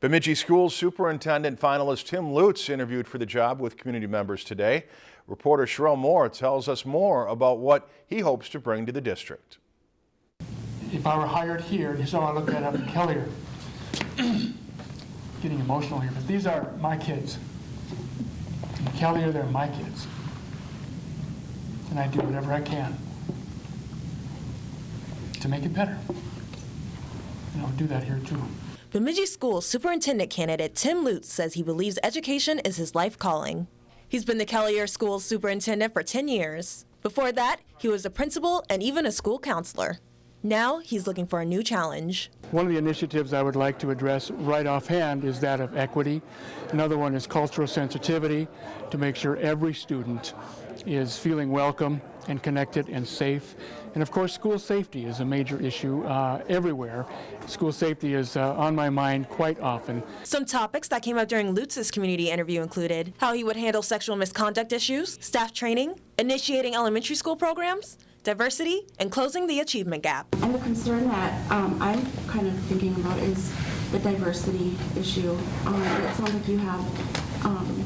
Bemidji Schools Superintendent finalist Tim Lutz interviewed for the job with community members today. Reporter Sherelle Moore tells us more about what he hopes to bring to the district. If I were hired here, is how I look at up in Kelliher. Getting emotional here, but these are my kids. In they're my kids. And I do whatever I can to make it better. And I'll do that here too. Bemidji School Superintendent candidate Tim Lutz says he believes education is his life calling. He's been the Kelliher School Superintendent for 10 years. Before that, he was a principal and even a school counselor. Now he's looking for a new challenge. One of the initiatives I would like to address right offhand is that of equity. Another one is cultural sensitivity to make sure every student is feeling welcome and connected and safe. And of course, school safety is a major issue uh, everywhere. School safety is uh, on my mind quite often. Some topics that came up during Lutz's community interview included how he would handle sexual misconduct issues, staff training, initiating elementary school programs, diversity, and closing the achievement gap. And the concern that um, I'm kind of thinking about is the diversity issue. Um, it sounds like you have um,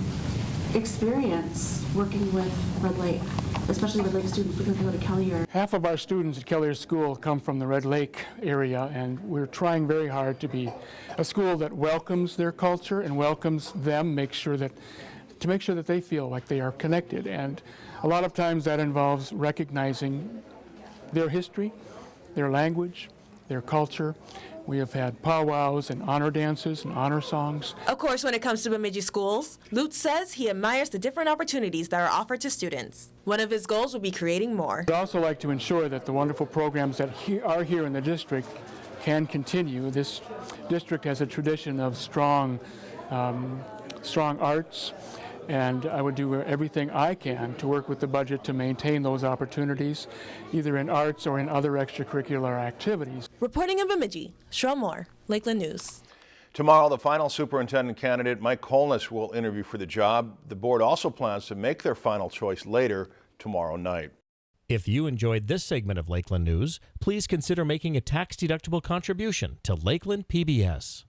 experience working with Red Lake, especially Red Lake students because they go to Kelliher. Half of our students at Kelliher School come from the Red Lake area, and we're trying very hard to be a school that welcomes their culture and welcomes them, make sure that to make sure that they feel like they are connected. And a lot of times that involves recognizing their history, their language, their culture. We have had powwows and honor dances and honor songs. Of course, when it comes to Bemidji schools, Lutz says he admires the different opportunities that are offered to students. One of his goals will be creating more. I'd also like to ensure that the wonderful programs that he are here in the district can continue. This district has a tradition of strong, um, strong arts, and I would do everything I can to work with the budget to maintain those opportunities, either in arts or in other extracurricular activities. Reporting in Bemidji, Cheryl Moore, Lakeland News. Tomorrow, the final superintendent candidate, Mike Colness, will interview for the job. The board also plans to make their final choice later tomorrow night. If you enjoyed this segment of Lakeland News, please consider making a tax-deductible contribution to Lakeland PBS.